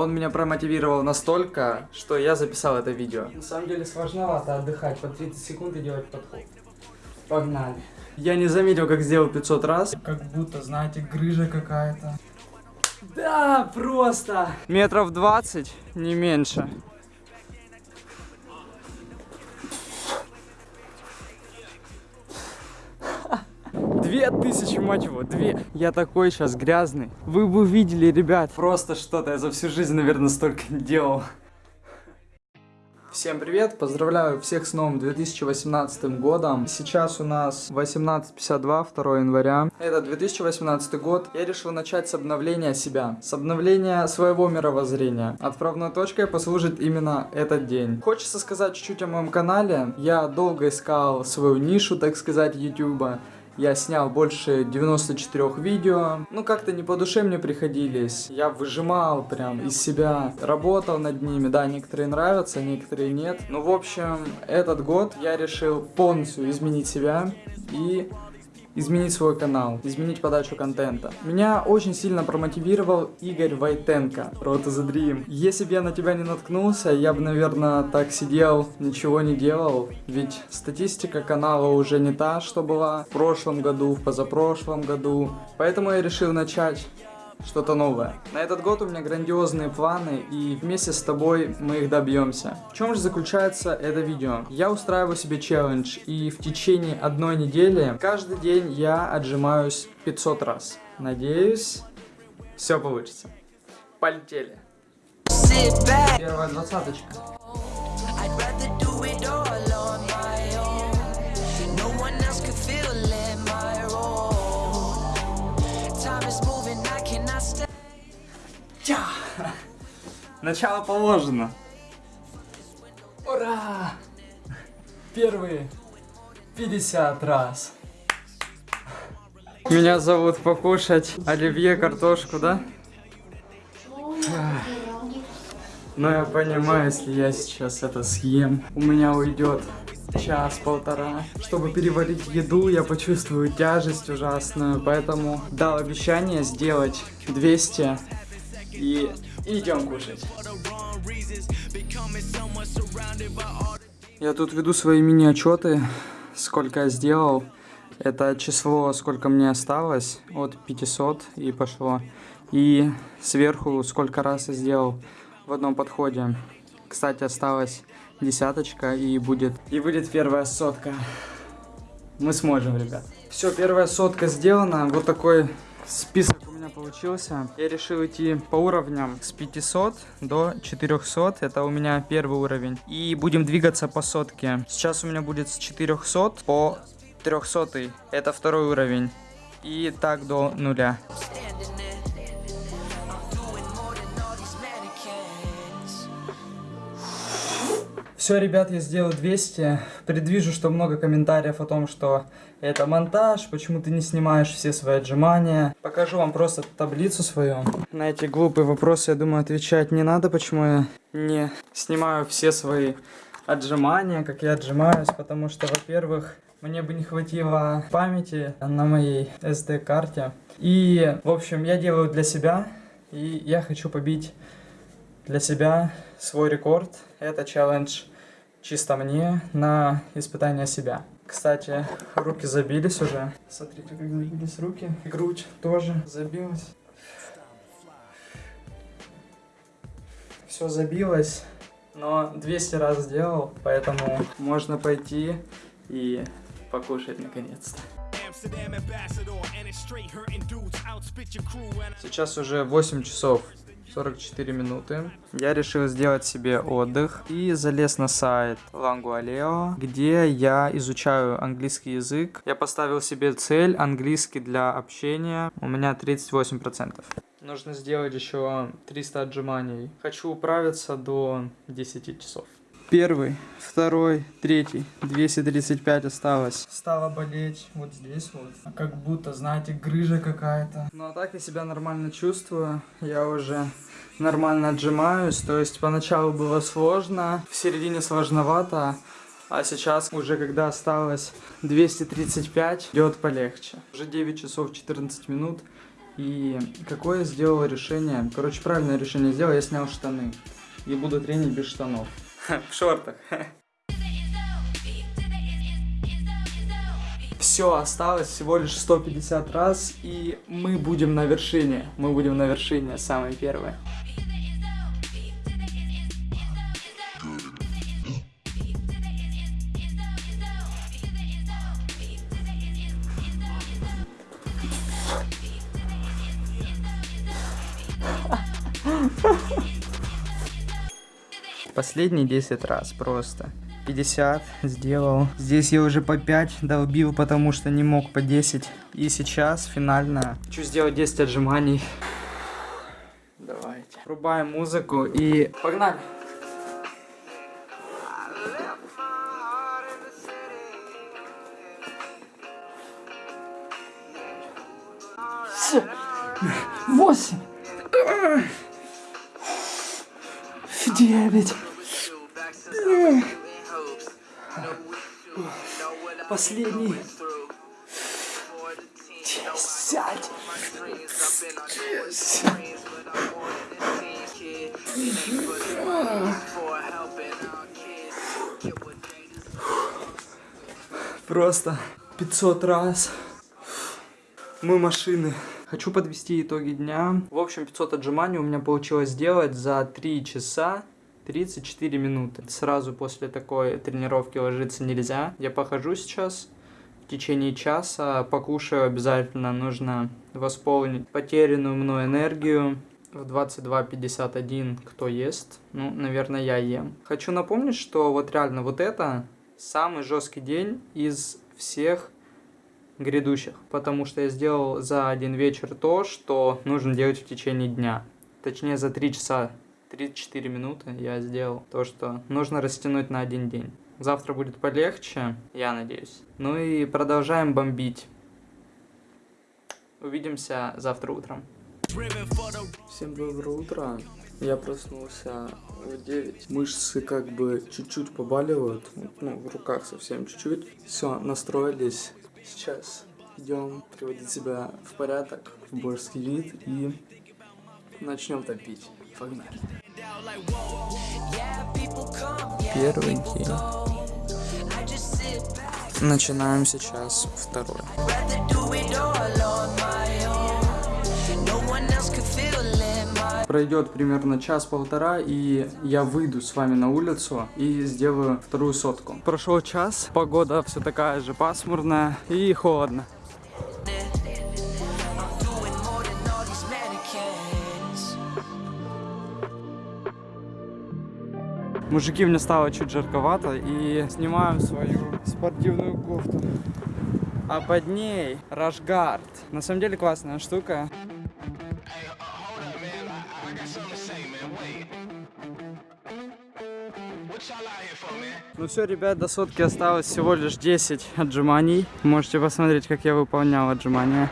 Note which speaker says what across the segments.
Speaker 1: Он меня промотивировал настолько, что я записал это видео.
Speaker 2: На самом деле сложновато отдыхать по 30 секунд и делать подход. Погнали.
Speaker 1: Я не заметил, как сделал 500 раз.
Speaker 2: Как будто, знаете, грыжа какая-то. Да, просто.
Speaker 1: Метров 20, не меньше. Две тысячи, мать его, две. Я такой сейчас грязный. Вы бы видели, ребят, просто что-то. Я за всю жизнь, наверное, столько не делал. Всем привет, поздравляю всех с новым 2018 годом. Сейчас у нас 18.52, 2 января. Это 2018 год. Я решил начать с обновления себя, с обновления своего мировоззрения. Отправной точкой послужит именно этот день. Хочется сказать чуть-чуть о моем канале. Я долго искал свою нишу, так сказать, YouTube. Я снял больше 94 видео. Ну, как-то не по душе мне приходились. Я выжимал прям из себя, работал над ними. Да, некоторые нравятся, некоторые нет. Ну, в общем, этот год я решил полностью изменить себя и изменить свой канал, изменить подачу контента. Меня очень сильно промотивировал Игорь Войтенко, Road to the Dream. Если бы я на тебя не наткнулся, я бы, наверное, так сидел, ничего не делал, ведь статистика канала уже не та, что была в прошлом году, в позапрошлом году. Поэтому я решил начать что-то новое. На этот год у меня грандиозные планы, и вместе с тобой мы их добьемся. В чем же заключается это видео? Я устраиваю себе челлендж, и в течение одной недели каждый день я отжимаюсь 500 раз. Надеюсь, все получится. Полетели. Первая двадцаточка. Тя! Начало положено.
Speaker 2: Ура! Первые 50 раз.
Speaker 1: Меня зовут покушать оливье, картошку, да? Но я понимаю, если я сейчас это съем, у меня уйдет час-полтора. Чтобы переварить еду, я почувствую тяжесть ужасную, поэтому дал обещание сделать 200 и идем кушать. Я тут веду свои мини-отчеты, сколько я сделал. Это число, сколько мне осталось, от 500 и пошло. И сверху, сколько раз я сделал в одном подходе. Кстати, осталась десяточка и будет, и будет первая сотка. Мы сможем, ребят. Все, первая сотка сделана. Вот такой список меня получился. Я решил идти по уровням с 500 до 400. Это у меня первый уровень. И будем двигаться по сотке. Сейчас у меня будет с 400 по 300. Это второй уровень. И так до нуля. Все, ребят, я сделал 200. Предвижу, что много комментариев о том, что это монтаж, почему ты не снимаешь все свои отжимания. Покажу вам просто таблицу свою. На эти глупые вопросы, я думаю, отвечать не надо, почему я не снимаю все свои отжимания, как я отжимаюсь, потому что, во-первых, мне бы не хватило памяти на моей SD-карте. И, в общем, я делаю для себя, и я хочу побить для себя свой рекорд. Это челлендж чисто мне на испытание себя. Кстати, руки забились уже. Смотрите, как забились руки. Грудь тоже забилась. Все забилось, но 200 раз сделал, поэтому можно пойти и покушать наконец-то. Сейчас уже 8 часов 44 минуты. Я решил сделать себе отдых и залез на сайт Langualeo, где я изучаю английский язык. Я поставил себе цель английский для общения. У меня 38%. Нужно сделать еще 300 отжиманий. Хочу управиться до 10 часов. Первый, второй, третий. 235 осталось. Стало болеть вот здесь вот.
Speaker 2: Как будто, знаете, грыжа какая-то.
Speaker 1: Ну а так я себя нормально чувствую, я уже нормально отжимаюсь, то есть поначалу было сложно, в середине сложновато, а сейчас уже когда осталось 235, идет полегче. Уже 9 часов 14 минут, И какое я сделал решение? Короче, правильное решение сделал, я снял штаны. И буду тренить без штанов. В шортах. Все, осталось всего лишь 150 раз, и мы будем на вершине. Мы будем на вершине, самые первые. Последние 10 раз просто. 50 сделал. Здесь я уже по 5 долбил, потому что не мог по 10. И сейчас финально хочу сделать 10 отжиманий. Давайте. Врубаем музыку и погнали. Восемь. Девять. Последний. Десять. Просто 500 раз. Мы машины. Хочу подвести итоги дня. В общем, 500 отжиманий у меня получилось сделать за 3 часа 34 минуты. Сразу после такой тренировки ложиться нельзя. Я похожу сейчас в течение часа, покушаю обязательно. Нужно восполнить потерянную мной энергию. В 22.51 кто ест? Ну, наверное, я ем. Хочу напомнить, что вот реально вот это самый жесткий день из всех грядущих, потому что я сделал за один вечер то, что нужно делать в течение дня. Точнее, за 3 часа 34 минуты я сделал то, что нужно растянуть на один день. Завтра будет полегче, я надеюсь. Ну и продолжаем бомбить. Увидимся завтра утром. Всем доброе утро. Я проснулся в 9. Мышцы как бы чуть-чуть побаливают. Ну, в руках совсем чуть-чуть. Все, настроились. Сейчас идем приводить себя в порядок, в божеский вид и начнем топить. Погнали. Первый день. Начинаем сейчас второй. Пройдет примерно час-полтора, и я выйду с вами на улицу и сделаю вторую сотку. Прошел час, погода все такая же пасмурная и холодно. Мужики, мне стало чуть жарковато и снимаем свою спортивную кофту. А под ней рашгард. На самом деле классная штука. Ну все, ребят, до сотки осталось всего лишь 10 отжиманий. Можете посмотреть, как я выполнял отжимания.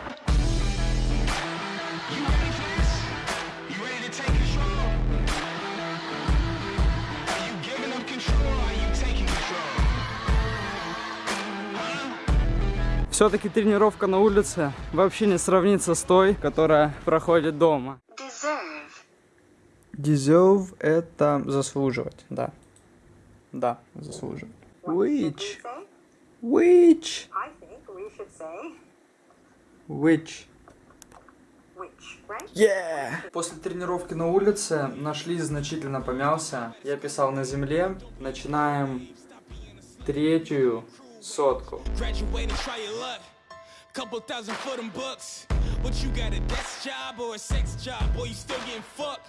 Speaker 1: Все-таки тренировка на улице вообще не сравнится с той, которая проходит дома. Deserve. Deserve это заслуживать, да. Да, заслуживать. Which? Which?
Speaker 3: I think we should say
Speaker 1: Which? Yeah! После тренировки на улице нашли значительно помялся. Я писал на земле. Начинаем третью сотку.
Speaker 4: Graduate and try your luck. Couple thousand for them books. What you got a desk job or a sex job? Boy, you still getting fucked.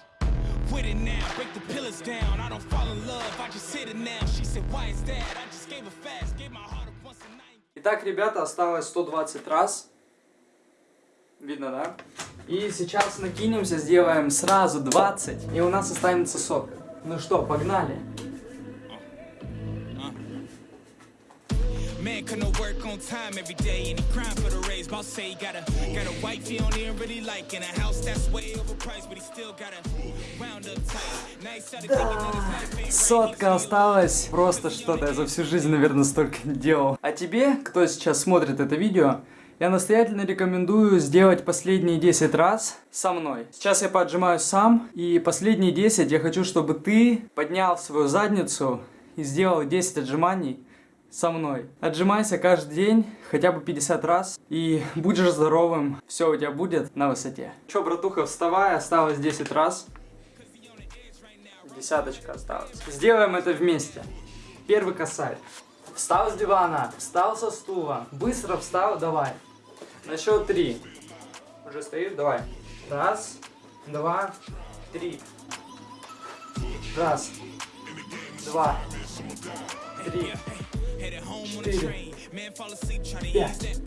Speaker 4: With it now, break the pillars down. I don't fall in love, I just hit it now. She said, Why is that? I just gave her fast, gave my heart up once a night.
Speaker 1: Итак, ребята, осталось 120 раз. Видно, да? И сейчас накинемся, сделаем сразу 20, и у нас останется сотка. Ну что, погнали?
Speaker 4: Man couldn't work on time every day and he crying for the raise. Boss say he got a got a wife he don't even really like and a house that's way overpriced, but he still got a round up tight. Ain't
Speaker 1: Сотка осталась. Просто что-то я за всю жизнь, наверное, столько не делал. А тебе, кто сейчас смотрит это видео, Я настоятельно рекомендую сделать последние 10 раз со мной. Сейчас я поотжимаюсь сам, и последние 10 я хочу, чтобы ты поднял свою задницу и сделал 10 отжиманий со мной. Отжимайся каждый день, хотя бы 50 раз, и будешь здоровым, все у тебя будет на высоте. Че, братуха, вставай, осталось 10 раз. Десяточка осталась. Сделаем это вместе. Первый косарь. Встал с дивана, встал со стула, быстро встал, давай. На счет три. Уже стоишь, давай. Раз, два, три. Раз, два, три, четыре, пять,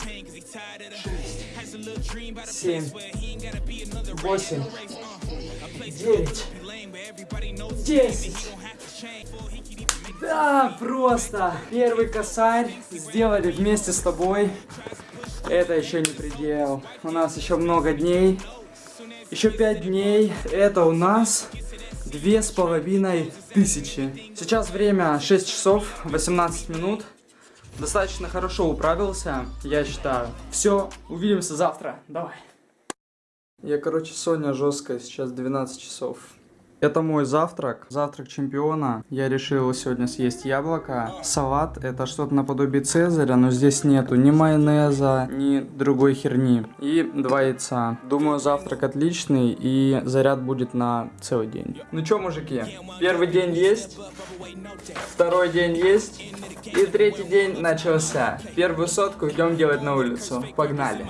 Speaker 1: шесть, семь, восемь, девять, десять. Да, просто. Первый косарь сделали вместе с тобой. Это еще не предел. У нас еще много дней. Еще пять дней. Это у нас две с половиной тысячи. Сейчас время 6 часов 18 минут. Достаточно хорошо управился, я считаю. Все, увидимся завтра. Давай. Я, короче, Соня жесткая, сейчас 12 часов. Это мой завтрак, завтрак чемпиона. Я решил сегодня съесть яблоко. Салат это что-то наподобие цезаря, но здесь нету ни майонеза, ни другой херни. И два яйца. Думаю, завтрак отличный и заряд будет на целый день. Ну чё, мужики, первый день есть, второй день есть и третий день начался. Первую сотку идем делать на улицу. Погнали.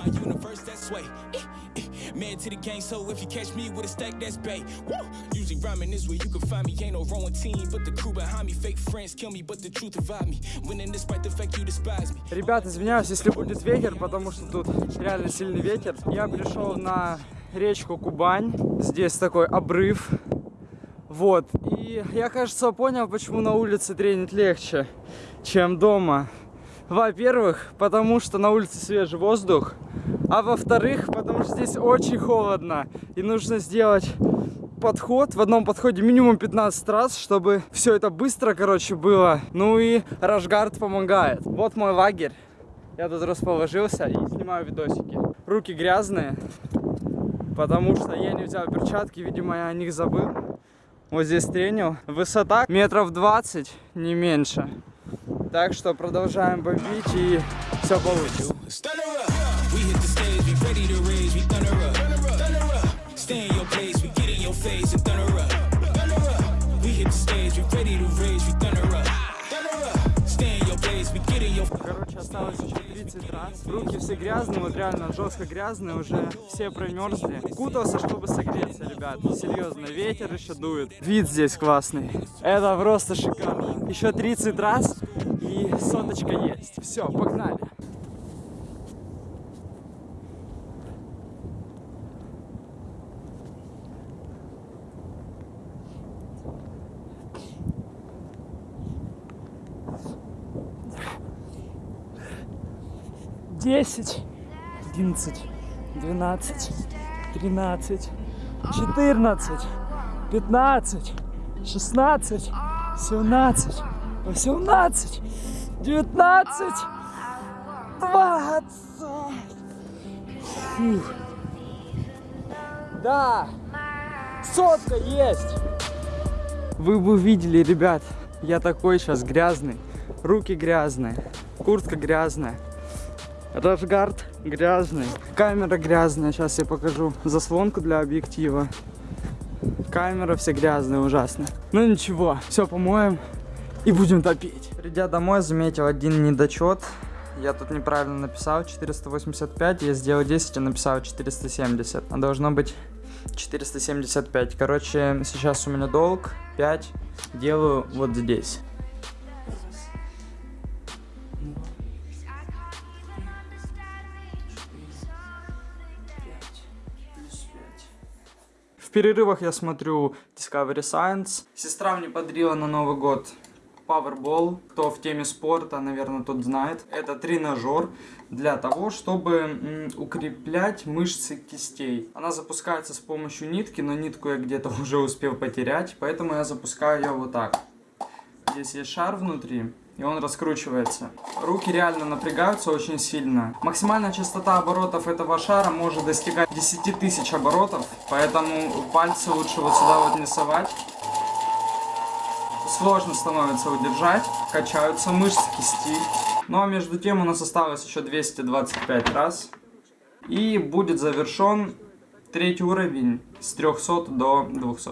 Speaker 4: Man to the game, so if you catch me with a stack, that's bait. Usually rhyming is where you can find me. Ain't no wrong team, but the crew behind me. Fake friends kill me, but the truth divide me. Winning despite the fact you despise me.
Speaker 1: Ребят, извиняюсь, если будет ветер, потому что тут реально сильный ветер. Я пришел на речку Кубань. Здесь такой обрыв. Вот. И я, кажется, понял, почему на улице тренить легче, чем дома. Во-первых, потому что на улице свежий воздух. А во-вторых, потому что здесь очень холодно. И нужно сделать подход, в одном подходе минимум 15 раз, чтобы все это быстро, короче, было. Ну и Рашгард помогает. Вот мой лагерь. Я тут расположился и снимаю видосики. Руки грязные, потому что я не взял перчатки, видимо, я о них забыл. Вот здесь тренил. Высота метров 20, не меньше. Так что продолжаем бомбить и все получится. Короче, осталось еще 30 раз. Руки все грязные, вот реально жестко грязные, уже все промерзли. Кутался, чтобы согреться, ребят. Серьезно, ветер еще дует. Вид здесь классный. Это просто шикарно. Еще 30 раз и соточка есть. Все, погнали. Десять, одиннадцать, двенадцать, тринадцать, четырнадцать, пятнадцать, шестнадцать, семнадцать, восемнадцать, девятнадцать, двадцать. Фух. Да, сотка есть. Вы бы увидели, ребят, я такой сейчас грязный, руки грязные, куртка грязная. Рашгард грязный, камера грязная, сейчас я покажу заслонку для объектива. Камера все грязная, ужасно. Ну ничего, все помоем и будем топить. Придя домой, заметил один недочет. Я тут неправильно написал 485, я сделал 10 и написал 470. А должно быть 475. Короче, сейчас у меня долг 5, делаю вот здесь. Перерывах я смотрю Discovery Science. Сестра мне подарила на Новый год Powerball. Кто в теме спорта, наверное, тот знает. Это тренажер для того, чтобы укреплять мышцы кистей. Она запускается с помощью нитки, но нитку я где-то уже успел потерять, поэтому я запускаю ее вот так. Здесь есть шар внутри, и он раскручивается. Руки реально напрягаются очень сильно. Максимальная частота оборотов этого шара может достигать 10 тысяч оборотов, поэтому пальцы лучше вот сюда вот не совать. Сложно становится удержать, качаются мышцы кисти. Ну а между тем у нас осталось еще 225 раз. И будет завершен третий уровень с 300 до 200.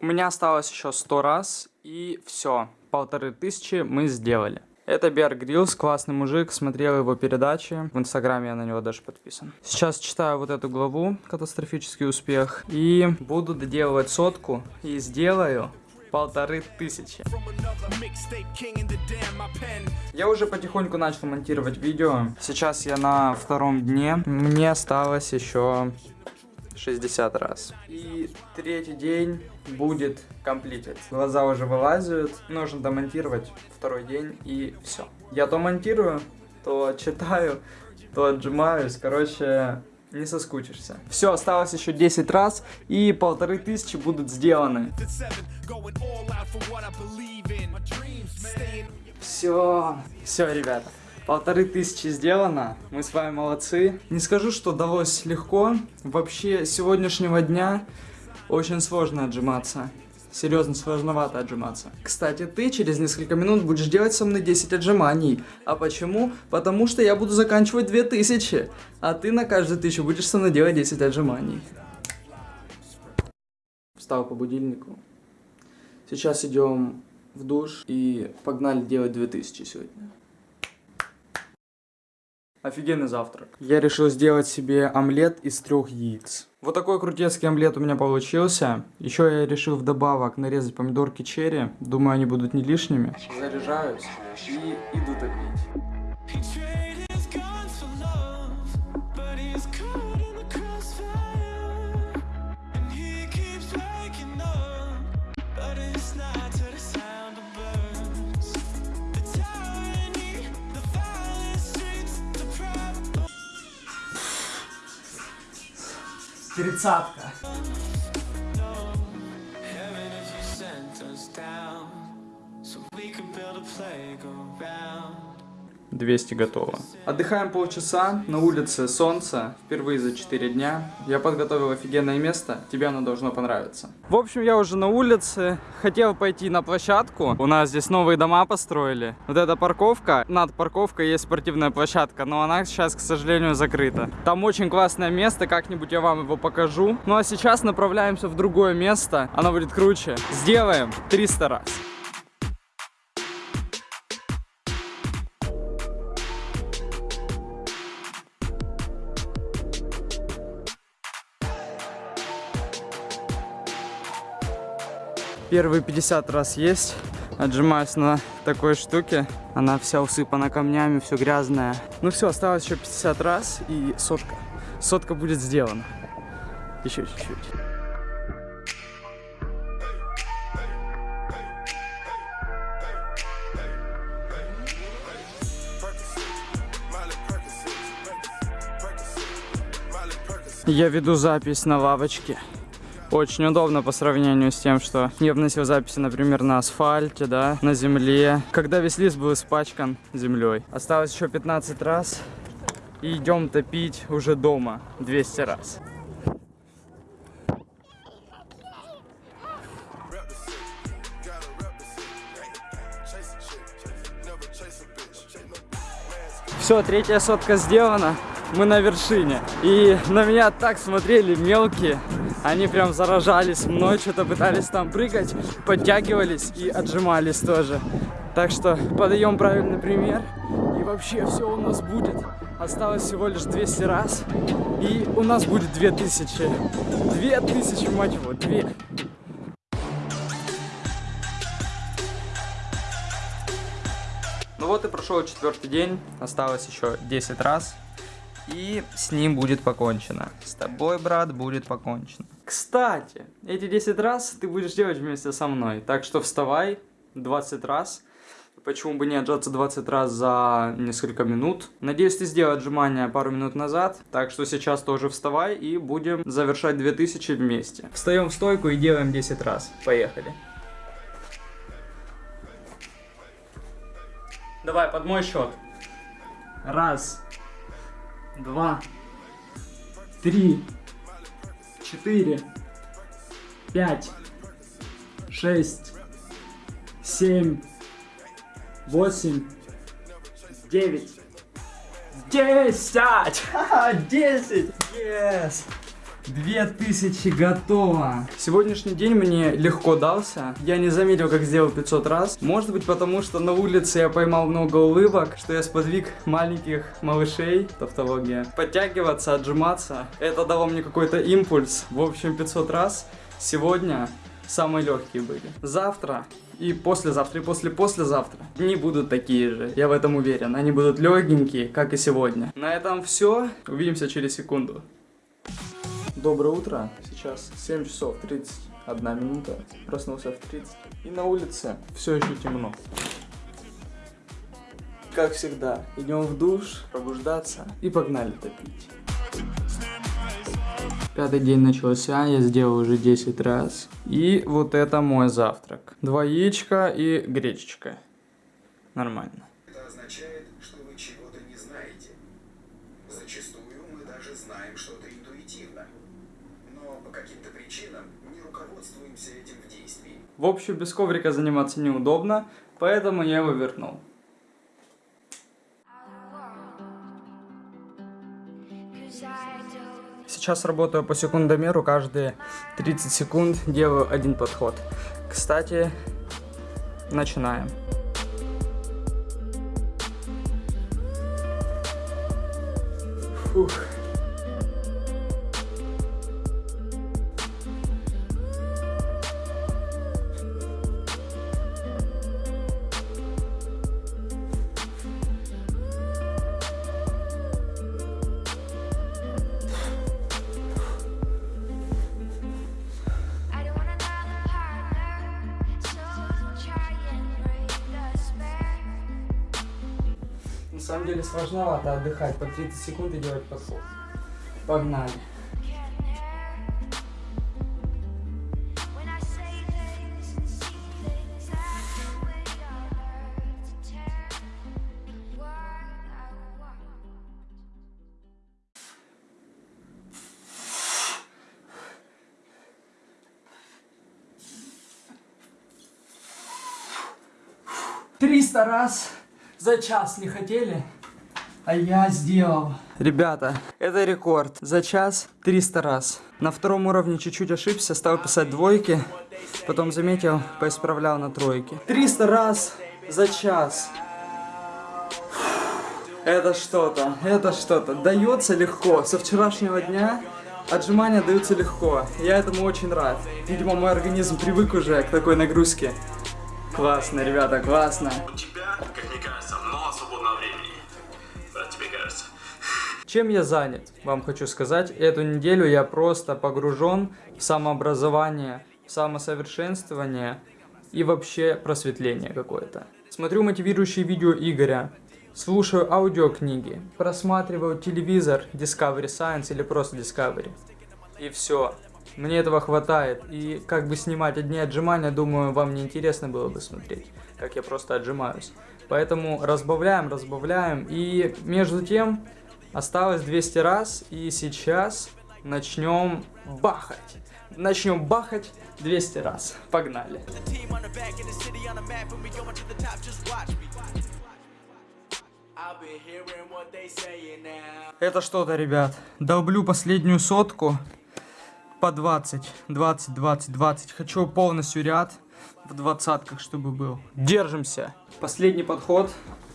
Speaker 1: У меня осталось еще 100 раз и все полторы тысячи мы сделали. Это Бер Гриллс, классный мужик, смотрел его передачи, в инстаграме я на него даже подписан. Сейчас читаю вот эту главу, катастрофический успех, и буду доделывать сотку, и сделаю полторы тысячи. Я уже потихоньку начал монтировать видео, сейчас я на втором дне, мне осталось еще 60 раз. И третий день будет комплитед. Глаза уже вылазят, нужно домонтировать второй день и все. Я то монтирую, то читаю, то отжимаюсь. Короче, не соскучишься. Все, осталось еще 10 раз, и полторы тысячи будут сделаны. Все, все, ребята. Полторы тысячи сделано, мы с вами молодцы. Не скажу, что далось легко. Вообще, сегодняшнего дня очень сложно отжиматься. Серьезно, сложновато отжиматься. Кстати, ты через несколько минут будешь делать со мной 10 отжиманий. А почему? Потому что я буду заканчивать 2000. А ты на каждую тысячу будешь со мной делать 10 отжиманий. Встал по будильнику. Сейчас идем в душ и погнали делать 2000 сегодня. Офигенный завтрак. Я решил сделать себе омлет из трех яиц. Вот такой крутецкий омлет у меня получился. Еще я решил вдобавок нарезать помидорки черри. Думаю, они будут не лишними. Заряжаюсь и иду топить.
Speaker 2: Тридцатка.
Speaker 1: 200 готово. Отдыхаем полчаса, на улице солнце, впервые за 4 дня. Я подготовил офигенное место, тебе оно должно понравиться. В общем, я уже на улице, хотел пойти на площадку. У нас здесь новые дома построили. Вот эта парковка, над парковкой есть спортивная площадка, но она сейчас, к сожалению, закрыта. Там очень классное место, как-нибудь я вам его покажу. Ну а сейчас направляемся в другое место, оно будет круче. Сделаем 300 раз. Первые 50 раз есть. Отжимаюсь на такой штуке. Она вся усыпана камнями, все грязная. Ну все, осталось еще 50 раз и сотка. Сотка будет сделана. Еще чуть-чуть. Я веду запись на лавочке. Очень удобно по сравнению с тем, что я вносил записи, например, на асфальте, да, на земле, когда весь лист был испачкан землей. Осталось еще 15 раз. И идем топить уже дома 200 раз. Все, третья сотка сделана. Мы на вершине. И на меня так смотрели мелкие. Они прям заражались мной, что-то пытались там прыгать, подтягивались и отжимались тоже. Так что подаем правильный пример. И вообще все у нас будет. Осталось всего лишь 200 раз. И у нас будет 2000. 2000, мать его, 2. Ну вот и прошел четвертый день. Осталось еще 10 раз. И с ним будет покончено. С тобой, брат, будет покончено. Кстати, эти 10 раз ты будешь делать вместе со мной. Так что вставай 20 раз. Почему бы не отжаться 20 раз за несколько минут? Надеюсь, ты сделал отжимания пару минут назад. Так что сейчас тоже вставай и будем завершать 2000 вместе. Встаем в стойку и делаем 10 раз. Поехали. Давай, под мой счет. Раз, два, три, четыре, пять, шесть, семь, восемь, девять, десять! Десять! Yes! Две тысячи готово. Сегодняшний день мне легко дался. Я не заметил, как сделал 500 раз. Может быть, потому что на улице я поймал много улыбок, что я сподвиг маленьких малышей, тавтология, подтягиваться, отжиматься. Это дало мне какой-то импульс. В общем, 500 раз. Сегодня самые легкие были. Завтра и послезавтра, и после-послезавтра дни будут такие же, я в этом уверен. Они будут легенькие, как и сегодня. На этом все. Увидимся через секунду. Доброе утро. Сейчас 7 часов 31 минута. Проснулся в 30. И на улице все еще темно. Как всегда, идем в душ, пробуждаться и погнали топить. Пятый день начался, я сделал уже 10 раз. И вот это мой завтрак. Два яичка и гречечка. Нормально.
Speaker 5: Это означает, что вы чего-то не знаете. Зачастую мы даже знаем что-то интуитивно. Но по каким-то причинам не руководствуемся этим в действии.
Speaker 1: В общем, без коврика заниматься неудобно, поэтому я его вернул. Сейчас работаю по секундомеру, каждые 30 секунд делаю один подход. Кстати, начинаем. Фух. Сложновато отдыхать по 30 секунд и делать подход. Погнали. Триста раз за час не хотели, а я сделал. Ребята, это рекорд. За час 300 раз. На втором уровне чуть-чуть ошибся, стал писать двойки. Потом заметил, поисправлял на тройки. 300 раз за час. Это что-то, это что-то. Дается легко. Со вчерашнего дня отжимания даются легко. Я этому очень рад. Видимо, мой организм привык уже к такой нагрузке. Классно, ребята, классно.
Speaker 6: У тебя, как мне кажется,
Speaker 1: Чем я занят, вам хочу сказать. Эту неделю я просто погружен в самообразование, в самосовершенствование и вообще просветление какое-то. Смотрю мотивирующие видео Игоря, слушаю аудиокниги, просматриваю телевизор Discovery Science или просто Discovery. И все. Мне этого хватает. И как бы снимать одни отжимания, думаю, вам не интересно было бы смотреть, как я просто отжимаюсь. Поэтому разбавляем, разбавляем. И между тем осталось 200 раз. И сейчас начнем бахать. Начнем бахать 200 раз. Погнали. Это что-то, ребят. Долблю последнюю сотку по 20, 20, 20, 20. Хочу полностью ряд в двадцатках, чтобы был. Держимся. Последний подход.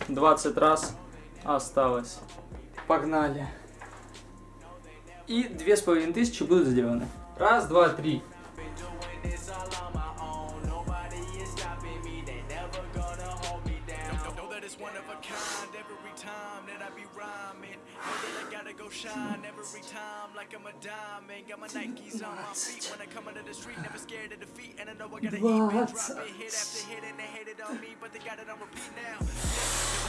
Speaker 1: 20 раз осталось. Погнали. И две с половиной тысячи будут сделаны. Раз, два, три.
Speaker 4: Go shine every time like I'm a diamond. Got my Nikes on my feet when I come into the street, never scared of defeat. And I know I gotta eat, been dropping hit after hit, and they hated on me, but they got it on repeat now.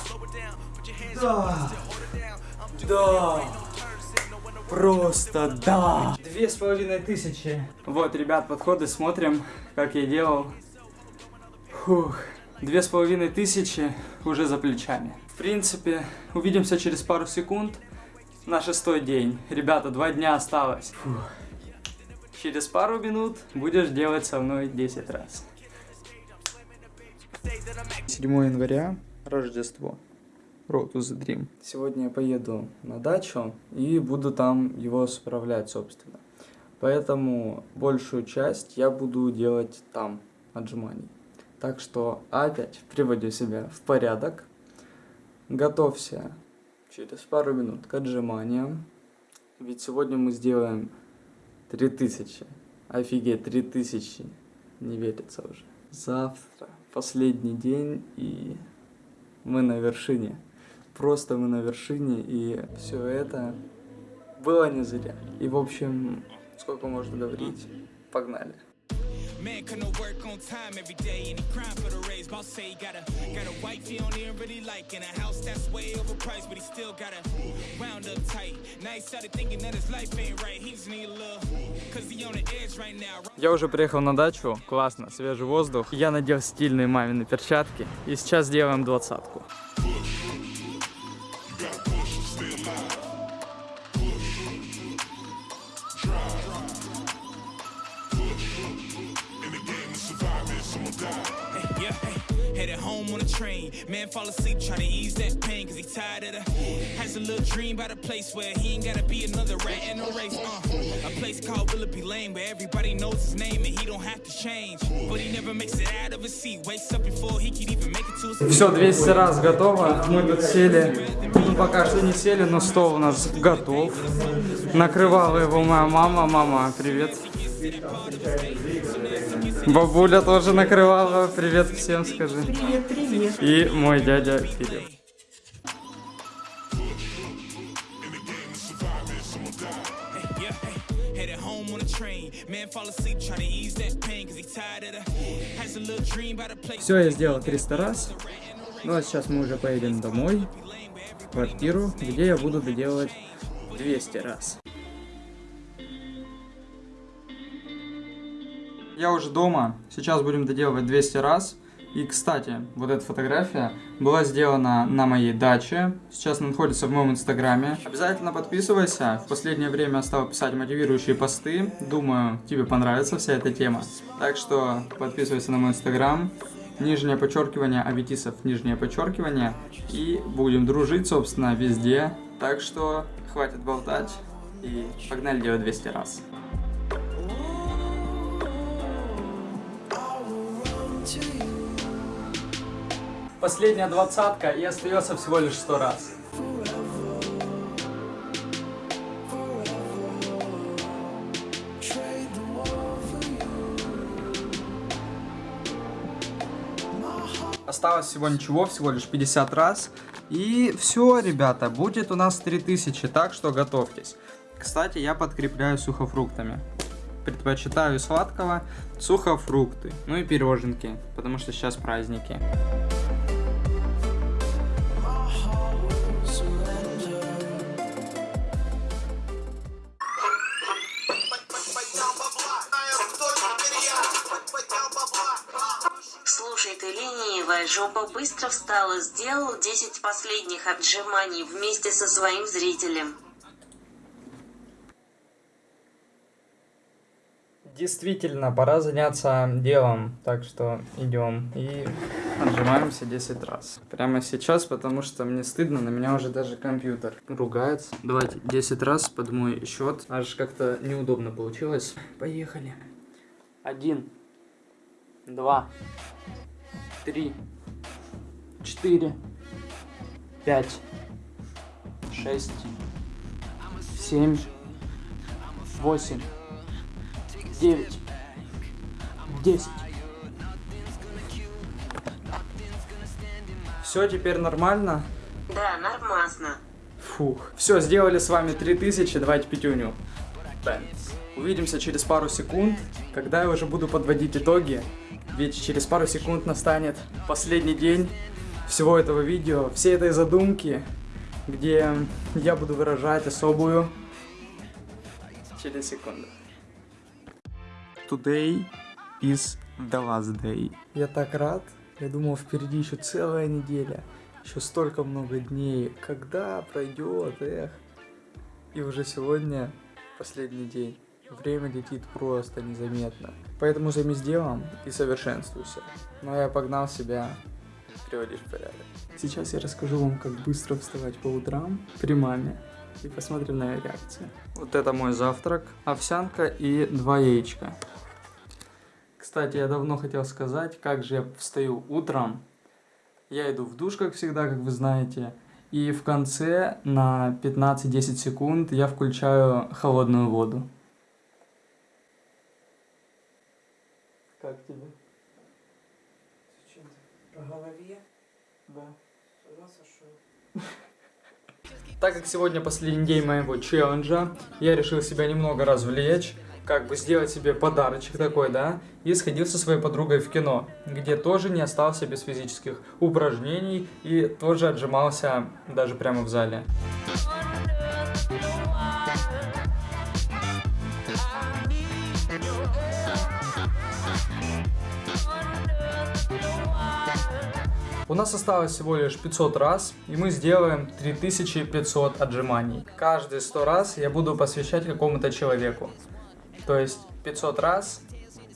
Speaker 4: Slow it down, put your hands up, still hold it down. I'm doing
Speaker 1: Да.
Speaker 4: it, no turn signal when the
Speaker 1: Просто да! Две с половиной тысячи. Вот, ребят, подходы смотрим, как я делал. Фух. Две с половиной тысячи уже за плечами. В принципе, увидимся через пару секунд на шестой день. Ребята, два дня осталось. Фух. Через пару минут будешь делать со мной 10 раз. 7 января, Рождество. Road to the Dream. Сегодня я поеду на дачу и буду там его справлять, собственно. Поэтому большую часть я буду делать там, отжиманий. Так что опять приводю себя в порядок. Готовься через пару минут к отжиманиям. Ведь сегодня мы сделаем 3000. Офигеть, 3000. Не верится уже. Завтра последний день и мы на вершине. Просто мы на вершине и все это было не зря. И в общем, сколько можно говорить? Pогнали.
Speaker 4: Man couldn't work on time every day and he crying for the raise. Boss say he got a got a wife he don't even really like and a house that's way overpriced, but he still got a round up tight. Now he started thinking that his life ain't right. He just need little cause he on the edge right now.
Speaker 1: Я уже приехал на дачу, классно, свежий воздух. Я надел стильные мамины перчатки и сейчас делаем двадцатку.
Speaker 4: Man fall asleep trying to ease that pain cause he tired of the has a little dream about a place where he ain't gotta be another rat in a race. Uh, a place called Willoughby Lane where everybody knows his name and he don't have to change. But he never makes it out of his seat. Wakes up before he can even make it to his
Speaker 1: Все, 200 раз готово. Мы тут сели. Ну, пока что не сели, но стол у нас готов. Накрывала его моя мама. Мама, привет. Бабуля тоже накрывала. Привет всем скажи. Привет, привет. И мой дядя Филипп. Все, я сделал 300 раз. Ну а сейчас мы уже поедем домой, в квартиру, где я буду доделывать 200 раз. Я уже дома, сейчас будем доделывать 200 раз. И, кстати, вот эта фотография была сделана на моей даче. Сейчас она находится в моем инстаграме. Обязательно подписывайся. В последнее время я стал писать мотивирующие посты. Думаю, тебе понравится вся эта тема. Так что подписывайся на мой инстаграм. Нижнее подчеркивание Аветисов, нижнее подчеркивание. И будем дружить, собственно, везде. Так что хватит болтать. И погнали делать 200 раз. Последняя двадцатка и остается всего лишь сто раз. Осталось всего ничего, всего лишь 50 раз. И все, ребята, будет у нас 3000, так что готовьтесь. Кстати, я подкрепляю сухофруктами. Предпочитаю сладкого сухофрукты. Ну и пироженки, потому что сейчас праздники.
Speaker 7: Быстро встала, сделал 10 последних отжиманий вместе со своим зрителем.
Speaker 1: Действительно, пора заняться делом, так что идем и отжимаемся 10 раз. Прямо сейчас, потому что мне стыдно, на меня уже даже компьютер ругается. Давайте 10 раз под мой счет, аж как-то неудобно получилось. Поехали. Один, два, три, четыре, пять, шесть, семь, восемь. 9, 10. Все, теперь нормально?
Speaker 7: Да, нормасно.
Speaker 1: Фух. Все, сделали с вами 3000, давайте пятюню. Увидимся через пару секунд, когда я уже буду подводить итоги. Ведь через пару секунд настанет последний день всего этого видео, всей этой задумки, где я буду выражать особую через секунду. Today is the last day. Я так рад. Я думал, впереди еще целая неделя, еще столько много дней. Когда пройдет, эх. И уже сегодня последний день. Время летит просто незаметно. Поэтому займись делом и совершенствуйся. Но я погнал себя приводишь в порядок. Сейчас я расскажу вам, как быстро вставать по утрам при маме. И посмотрим на ее реакцию. Вот это мой завтрак. Овсянка и два яичка. Кстати, я давно хотел сказать, как же я встаю утром. Я иду в душ, как всегда, как вы знаете. И в конце на 15-10 секунд я включаю холодную воду. Как тебе?
Speaker 2: Зачем ты? По голове?
Speaker 1: Да. Так как сегодня последний день моего челленджа, я решил себя немного развлечь, как бы сделать себе подарочек такой, да, и сходил со своей подругой в кино, где тоже не остался без физических упражнений и тоже отжимался даже прямо в зале. У нас осталось всего лишь 500 раз, и мы сделаем 3500 отжиманий. Каждые 100 раз я буду посвящать какому-то человеку. То есть 500 раз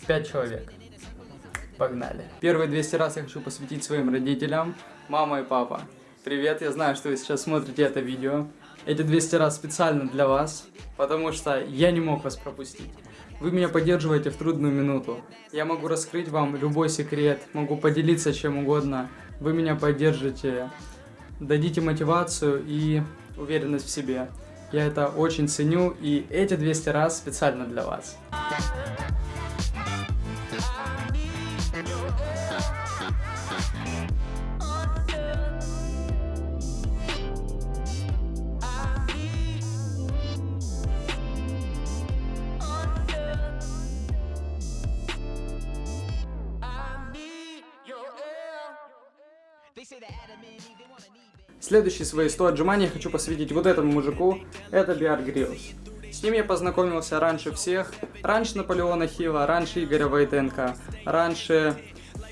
Speaker 1: 5 человек. Погнали. Первые 200 раз я хочу посвятить своим родителям, мама и папа. Привет, я знаю, что вы сейчас смотрите это видео. Эти 200 раз специально для вас, потому что я не мог вас пропустить. Вы меня поддерживаете в трудную минуту. Я могу раскрыть вам любой секрет, могу поделиться чем угодно. Вы меня поддержите, дадите мотивацию и уверенность в себе. Я это очень ценю, и эти 200 раз специально для вас. Следующие свои 100 отжиманий я хочу посвятить вот этому мужику. Это Беар Гриллс. С ним я познакомился раньше всех. Раньше Наполеона Хилла, раньше Игоря Войтенко, раньше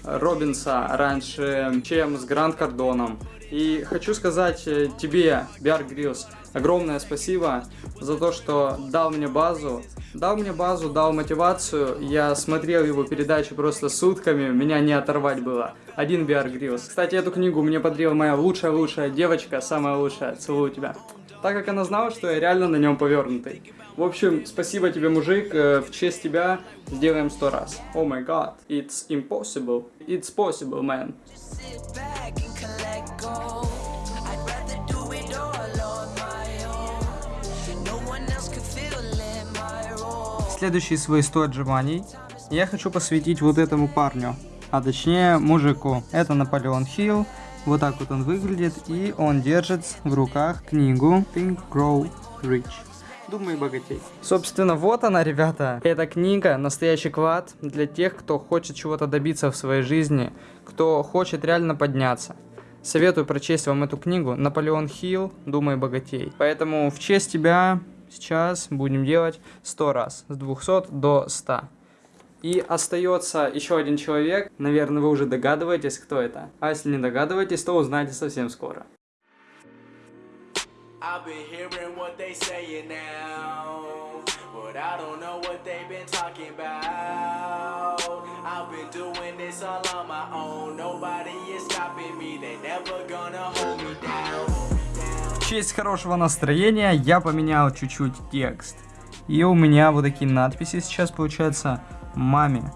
Speaker 1: Роббинса, раньше чем с Грант Кардоном. И хочу сказать э, тебе, Беар Гриллс, огромное спасибо за то, что дал мне базу, дал мне базу, дал мотивацию. Я смотрел его передачи просто сутками, меня не оторвать было. Один Беар Гриллс. Кстати, эту книгу мне подарила моя лучшая-лучшая девочка, самая лучшая. Целую тебя. Так как она знала, что я реально на нем повернутый. В общем, спасибо тебе, мужик. э, В честь тебя сделаем сто раз. О май гад. It's impossible. It's possible, man.
Speaker 8: Sit back and.
Speaker 1: Следующие свои 100 отжиманий я хочу посвятить вот этому парню, а точнее мужику. Это Наполеон Хилл, вот так вот он выглядит, и он держит в руках книгу Think, Grow, Rich. Думай богатей. Собственно, вот она, ребята. Эта книга настоящий клад для тех, кто хочет чего-то добиться в своей жизни, кто хочет реально подняться. Советую прочесть вам эту книгу «Наполеон Хилл. Думай богатей». Поэтому в честь тебя сейчас будем делать 100 раз, с 200 до 100. И остается еще один человек, наверное, вы уже догадываетесь, кто это. А если не догадываетесь, то узнаете совсем скоро.
Speaker 4: Me. They never gonna hold me down.
Speaker 1: Честь хорошего настроения я поменял чуть-чуть текст. И у меня вот такие надписи сейчас получаются маме,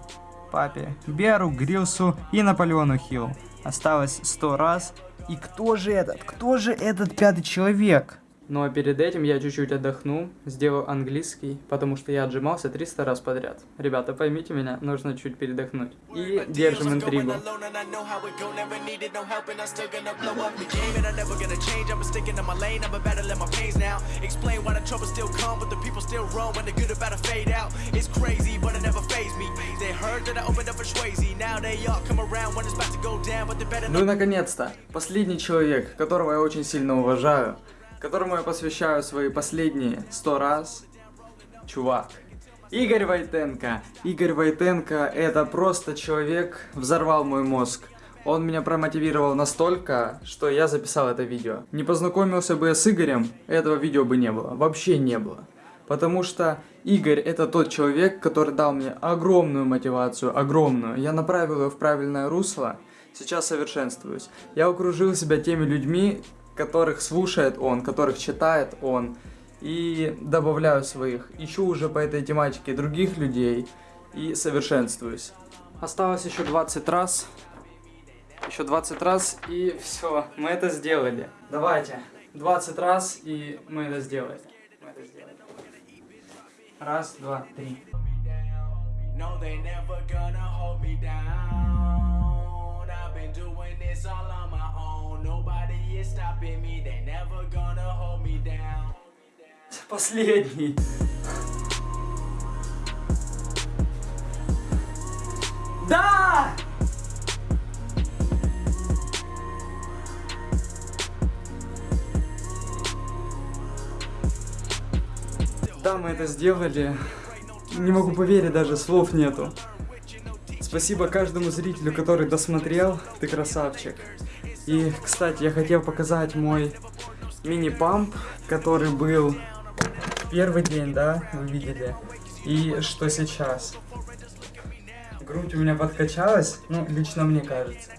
Speaker 1: папе, Беру, Грилсу и Наполеону Хилл. Осталось 100 раз. И кто же этот? Кто же этот пятый человек? Ну а перед этим я чуть-чуть отдохну, сделаю английский, потому что я отжимался 300 раз подряд. Ребята, поймите меня, нужно чуть передохнуть. И держим интригу. Ну и наконец-то, последний человек, которого я очень сильно уважаю, которому я посвящаю свои последние 100 раз, чувак. Игорь Войтенко. Игорь Войтенко это просто человек, взорвал мой мозг. Он меня промотивировал настолько, что я записал это видео. Не познакомился бы я с Игорем, этого видео бы не было. Вообще не было. Потому что Игорь это тот человек, который дал мне огромную мотивацию, огромную. Я направил ее в правильное русло, сейчас совершенствуюсь. Я окружил себя теми людьми, которых слушает он, которых читает он. И добавляю своих. Ищу уже по этой тематике других людей и совершенствуюсь. Осталось еще 20 раз. Еще 20 раз и все, мы это сделали. Давайте, 20 раз и мы это сделали. Раз, два, три.
Speaker 4: No, they never gonna hold me down. Been doing this all on my own. Nobody is stopping me. They never gonna hold me down.
Speaker 1: Последний. Да! Да, мы это сделали. Не могу поверить, даже слов нету. Спасибо каждому зрителю, который досмотрел. Ты красавчик. И, кстати, я хотел показать мой мини-памп, который был первый день, да, вы видели. И что сейчас. Грудь у меня подкачалась, ну, лично мне кажется.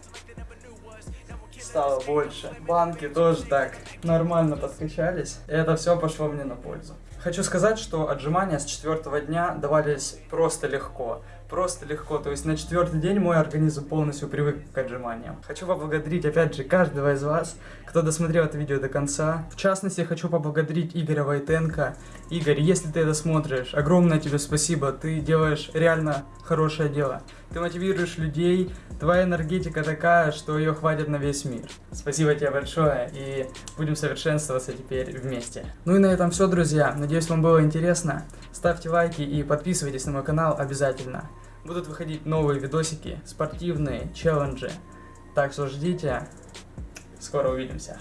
Speaker 1: Стало больше. Банки тоже так нормально подкачались. И это все пошло мне на пользу. Хочу сказать, что отжимания с четвертого дня давались просто легко. Просто легко. То есть на четвертый день мой организм полностью привык к отжиманиям. Хочу поблагодарить опять же каждого из вас, кто досмотрел это видео до конца. В частности, хочу поблагодарить Игоря Войтенко. Игорь, если ты это смотришь, огромное тебе спасибо. Ты делаешь реально хорошее дело. Ты мотивируешь людей, твоя энергетика такая, что ее хватит на весь мир. Спасибо тебе большое и будем совершенствоваться теперь вместе. Ну и на этом все, друзья. Надеюсь, вам было интересно. Ставьте лайки и подписывайтесь на мой канал обязательно. Будут выходить новые видосики, спортивные, челленджи. Так что ждите. Скоро увидимся.